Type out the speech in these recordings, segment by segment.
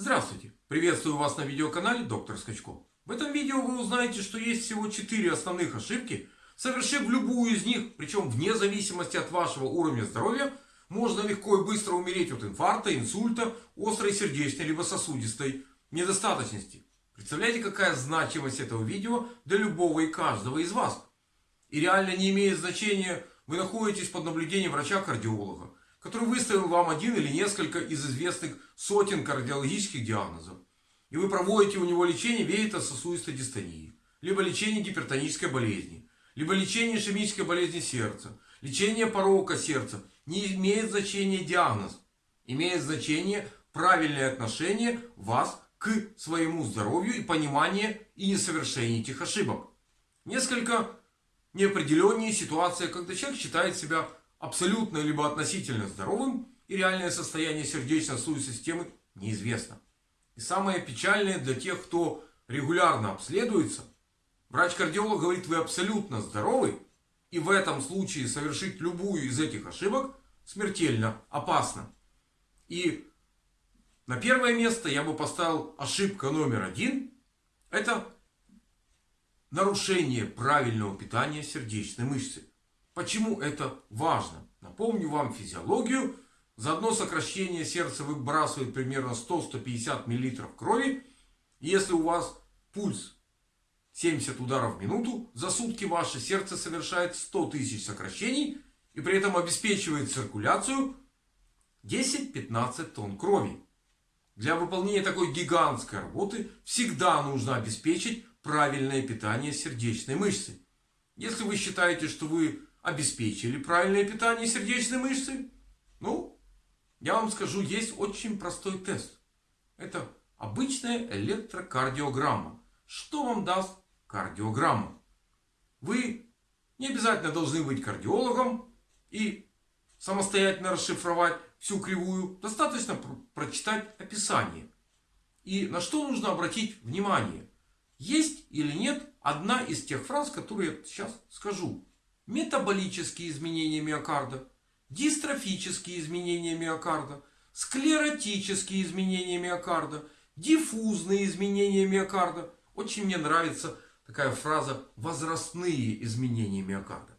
Здравствуйте! Приветствую вас на видеоканале Доктор Скачко. В этом видео вы узнаете, что есть всего 4 основных ошибки. Совершив любую из них, причем вне зависимости от вашего уровня здоровья, можно легко и быстро умереть от инфаркта, инсульта, острой сердечной либо сосудистой недостаточности. Представляете, какая значимость этого видео для любого и каждого из вас. И реально не имеет значения, вы находитесь под наблюдением врача-кардиолога, который выставил вам один или несколько из известных сотен кардиологических диагнозов. И вы проводите у него лечение веето-сосудистой дистонии, либо лечение гипертонической болезни, либо лечение ишемической болезни сердца, лечение порока сердца. Не имеет значения диагноз. Имеет значение правильное отношение вас к своему здоровью и понимание и несовершение этих ошибок. Несколько неопределеннее ситуация, когда человек считает себя абсолютно либо относительно здоровым и реальное состояние сердечно-сосудистой системы неизвестно. И самое печальное для тех, кто регулярно обследуется, врач-кардиолог говорит, вы абсолютно здоровы, и в этом случае совершить любую из этих ошибок смертельно опасно. И на первое место я бы поставил ошибка номер один. Это нарушение правильного питания сердечной мышцы. Почему это важно? Напомню вам физиологию. За одно сокращение сердца выбрасывает примерно 100-150 мл крови. Если у вас пульс 70 ударов в минуту, за сутки ваше сердце совершает 100 тысяч сокращений и при этом обеспечивает циркуляцию 10-15 тонн крови. Для выполнения такой гигантской работы всегда нужно обеспечить правильное питание сердечной мышцы. Если вы считаете, что вы обеспечили правильное питание сердечной мышцы? Ну, я вам скажу, есть очень простой тест. Это обычная электрокардиограмма. Что вам даст кардиограмма? Вы не обязательно должны быть кардиологом и самостоятельно расшифровать всю кривую. Достаточно прочитать описание. И на что нужно обратить внимание? Есть или нет одна из тех фраз, которые я сейчас скажу метаболические изменения миокарда, дистрофические изменения миокарда, склеротические изменения миокарда, диффузные изменения миокарда. Очень мне нравится такая фраза возрастные изменения миокарда.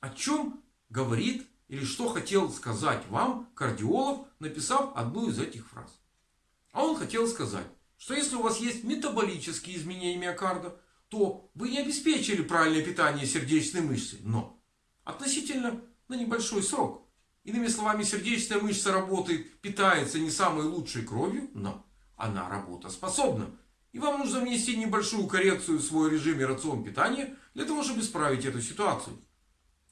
О чем говорит или что хотел сказать вам кардиолог, написав одну из этих фраз. А он хотел сказать, что если у вас есть метаболические изменения миокарда, то вы не обеспечили правильное питание сердечной мышцы. Но относительно на небольшой срок. Иными словами, сердечная мышца работает, питается не самой лучшей кровью, но она работоспособна. И вам нужно внести небольшую коррекцию в свой режим и рацион питания, для того, чтобы исправить эту ситуацию.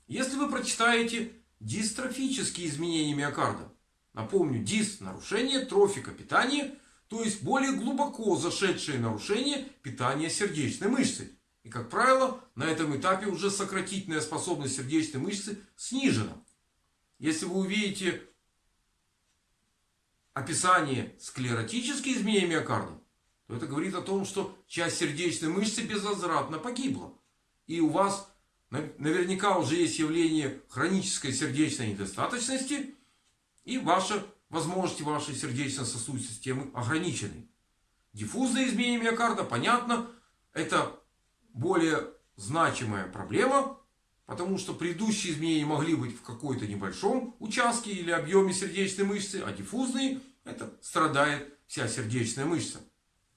Если вы прочитаете дистрофические изменения миокарда, напомню, дис – нарушение трофика питания – то есть более глубоко зашедшее нарушение питания сердечной мышцы. И как правило на этом этапе уже сократительная способность сердечной мышцы снижена. Если вы увидите описание склеротических изменений миокарда, то это говорит о том, что часть сердечной мышцы безвозвратно погибла. И у вас наверняка уже есть явление хронической сердечной недостаточности. И ваша возможности вашей сердечно-сосудистой системы ограничены. Диффузное изменение миокарда, понятно, это более значимая проблема, потому что предыдущие изменения могли быть в какой-то небольшом участке или объеме сердечной мышцы, а диффузные это страдает вся сердечная мышца.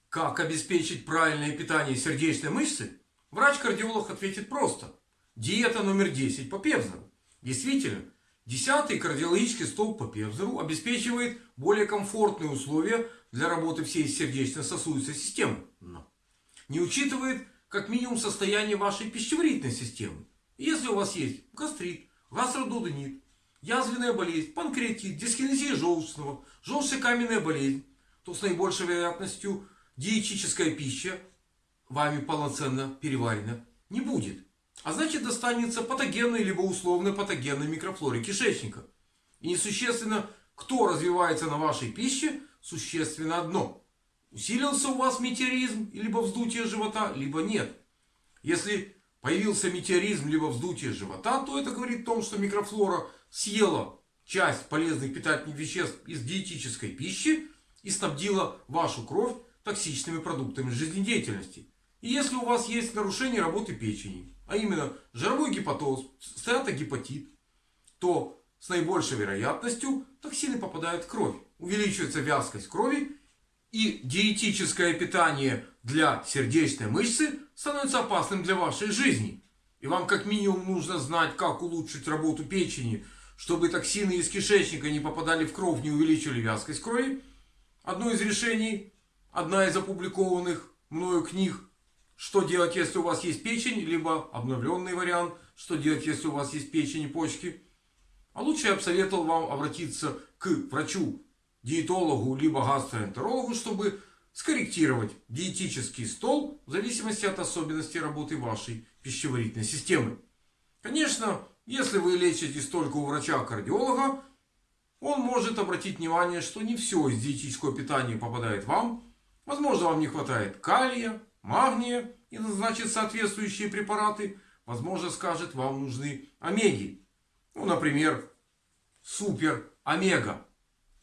Как обеспечить правильное питание сердечной мышцы? Врач-кардиолог ответит просто. Диета номер 10 по Певзеру. Действительно, Десятый кардиологический столб по Певзеру обеспечивает более комфортные условия для работы всей сердечно-сосудистой системы. Но не учитывает как минимум состояние вашей пищеварительной системы. Если у вас есть гастрит, гастродудонит, язвенная болезнь, панкреатит, дискинезия желчного, желчекаменная болезнь, то с наибольшей вероятностью диетическая пища вами полноценно переварена не будет. А значит достанется патогенной либо условно патогенной микрофлоре кишечника. И несущественно, кто развивается на вашей пище, существенно одно. Усилился у вас метеоризм, либо вздутие живота, либо нет. Если появился метеоризм, либо вздутие живота, то это говорит о том, что микрофлора съела часть полезных питательных веществ из диетической пищи. и снабдила вашу кровь токсичными продуктами жизнедеятельности. И если у вас есть нарушение работы печени, а именно жировой гепатоз, стеатогепатит, то с наибольшей вероятностью токсины попадают в кровь. Увеличивается вязкость крови и диетическое питание для сердечной мышцы становится опасным для вашей жизни. И вам как минимум нужно знать, как улучшить работу печени, чтобы токсины из кишечника не попадали в кровь, не увеличивали вязкость крови. Одно из решений, одна из опубликованных мною книг, что делать, если у вас есть печень, либо обновленный вариант, что делать, если у вас есть печень и почки. А лучше я бы советовал вам обратиться к врачу, диетологу, либо гастроэнтерологу, чтобы скорректировать диетический стол в зависимости от особенностей работы вашей пищеварительной системы. Конечно, если вы лечитесь только у врача-кардиолога, он может обратить внимание, что не все из диетического питания попадает вам. Возможно, вам не хватает калия, магния и назначит соответствующие препараты. Возможно, скажет, вам нужны омеги. Ну, например, супер омега.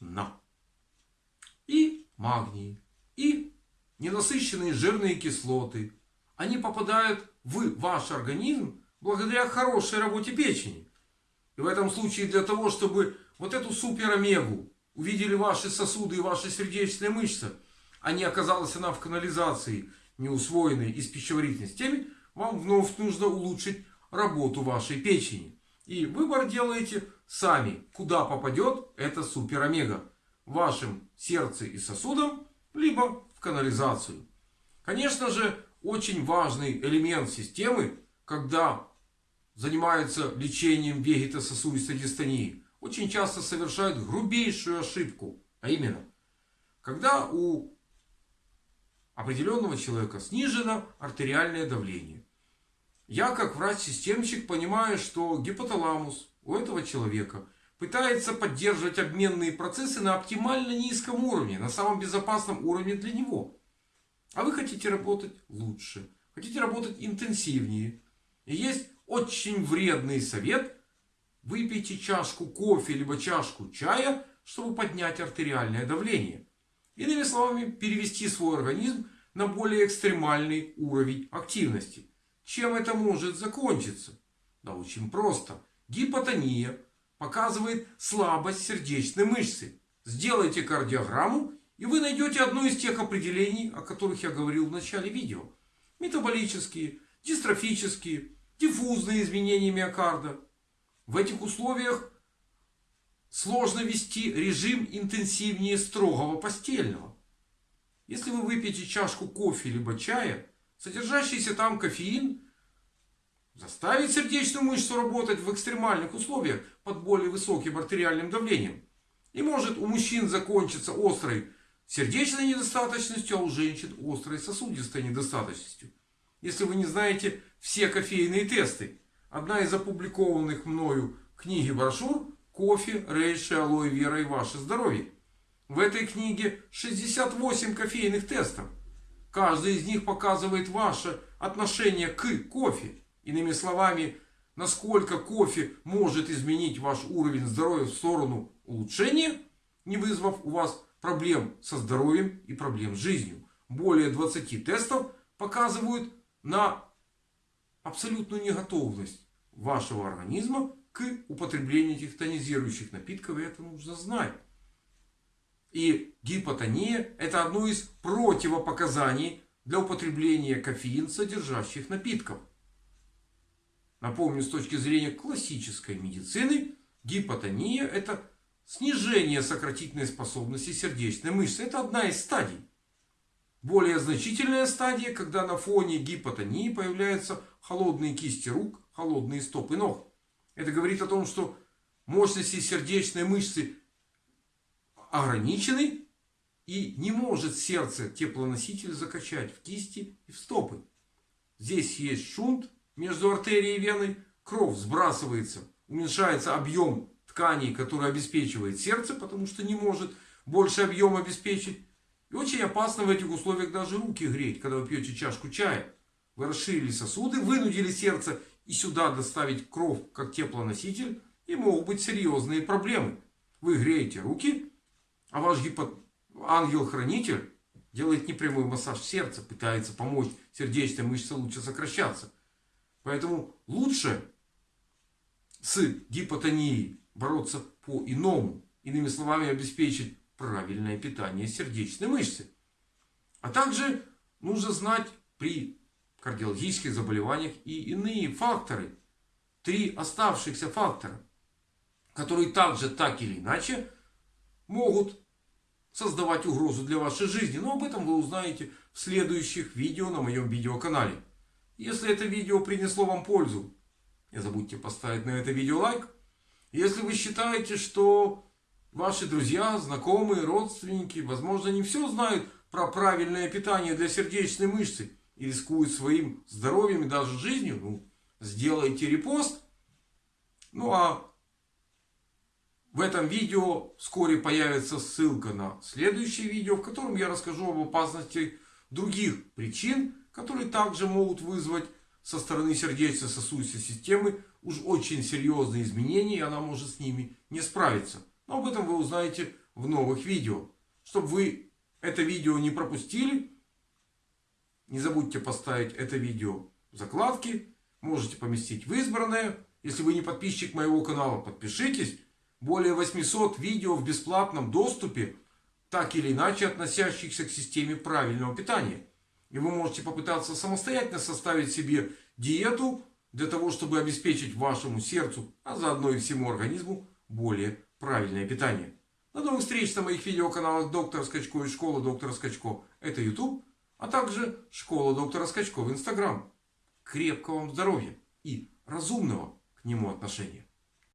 На. И магний и ненасыщенные жирные кислоты. Они попадают в ваш организм благодаря хорошей работе печени. И в этом случае для того, чтобы вот эту супер-омегу увидели ваши сосуды и ваши сердечные мышцы, а не оказалась она в канализации, не усвоенной из пищеварительной системы, вам вновь нужно улучшить работу вашей печени. И выбор делаете сами, куда попадет эта супер-омега. В вашем сердце и сосудам либо в канализацию. Конечно же, очень важный элемент системы, когда занимаются лечением вегетососудистой дистонии, очень часто совершают грубейшую ошибку. А именно, когда у определенного человека снижено артериальное давление. Я как врач-системщик понимаю, что гипоталамус у этого человека пытается поддерживать обменные процессы на оптимально низком уровне, на самом безопасном уровне для него. А вы хотите работать лучше, хотите работать интенсивнее. И есть очень вредный совет. Выпейте чашку кофе, либо чашку чая, чтобы поднять артериальное давление. Иными словами, перевести свой организм на более экстремальный уровень активности. Чем это может закончиться? Да очень просто. Гипотония, показывает слабость сердечной мышцы. Сделайте кардиограмму и вы найдете одно из тех определений, о которых я говорил в начале видео. Метаболические, дистрофические, диффузные изменения миокарда. В этих условиях сложно вести режим интенсивнее строгого постельного. Если вы выпьете чашку кофе либо чая, содержащийся там кофеин заставит сердечную мышцу работать в экстремальных условиях под более высоким артериальным давлением. И может у мужчин закончиться острой сердечной недостаточностью, а у женщин острой сосудистой недостаточностью. Если вы не знаете все кофейные тесты. Одна из опубликованных мною книги брошюр «Кофе, рейши, алоэ вера и ваше здоровье». В этой книге 68 кофейных тестов. Каждый из них показывает ваше отношение к кофе. Иными словами, насколько кофе может изменить ваш уровень здоровья в сторону улучшения, не вызвав у вас проблем со здоровьем и проблем с жизнью. Более 20 тестов показывают на абсолютную неготовность вашего организма к употреблению этих тонизирующих напитков. И это нужно знать. И гипотония это одно из противопоказаний для употребления кофеин содержащих напитков. Напомню, с точки зрения классической медицины, гипотония это снижение сократительной способности сердечной мышцы. Это одна из стадий. Более значительная стадия, когда на фоне гипотонии появляются холодные кисти рук, холодные стопы ног. Это говорит о том, что мощности сердечной мышцы ограничены и не может сердце теплоноситель закачать в кисти и в стопы. Здесь есть шунт, между артерией и веной, кровь сбрасывается, уменьшается объем тканей, который обеспечивает сердце, потому что не может больше объем обеспечить. И очень опасно в этих условиях даже руки греть, когда вы пьете чашку чая. Вы расширили сосуды, вынудили сердце и сюда доставить кровь как теплоноситель. И могут быть серьезные проблемы. Вы греете руки, а ваш гипо... ангел-хранитель делает непрямой массаж сердца, пытается помочь сердечной мышце лучше сокращаться. Поэтому лучше с гипотонией бороться по-иному. Иными словами, обеспечить правильное питание сердечной мышцы. А также нужно знать при кардиологических заболеваниях и иные факторы. Три оставшихся фактора, которые также так или иначе могут создавать угрозу для вашей жизни. Но об этом вы узнаете в следующих видео на моем видеоканале. Если это видео принесло вам пользу, не забудьте поставить на это видео лайк. Если вы считаете, что ваши друзья, знакомые, родственники, возможно, не все знают про правильное питание для сердечной мышцы и рискуют своим здоровьем и даже жизнью, ну, сделайте репост. Ну а в этом видео вскоре появится ссылка на следующее видео, в котором я расскажу об опасности других причин, которые также могут вызвать со стороны сердечно-сосудистой системы уж очень серьезные изменения, и она может с ними не справиться. Но об этом вы узнаете в новых видео. Чтобы вы это видео не пропустили, не забудьте поставить это видео в закладки. Можете поместить в избранное. Если вы не подписчик моего канала, подпишитесь более 800 видео в бесплатном доступе, так или иначе относящихся к системе правильного питания. И вы можете попытаться самостоятельно составить себе диету для того, чтобы обеспечить вашему сердцу, а заодно и всему организму более правильное питание. До новых встреч на моих видеоканалах Доктор Скачко и Школа Доктора Скачко. Это YouTube, а также Школа Доктора Скачко в Instagram. Крепкого вам здоровья и разумного к нему отношения.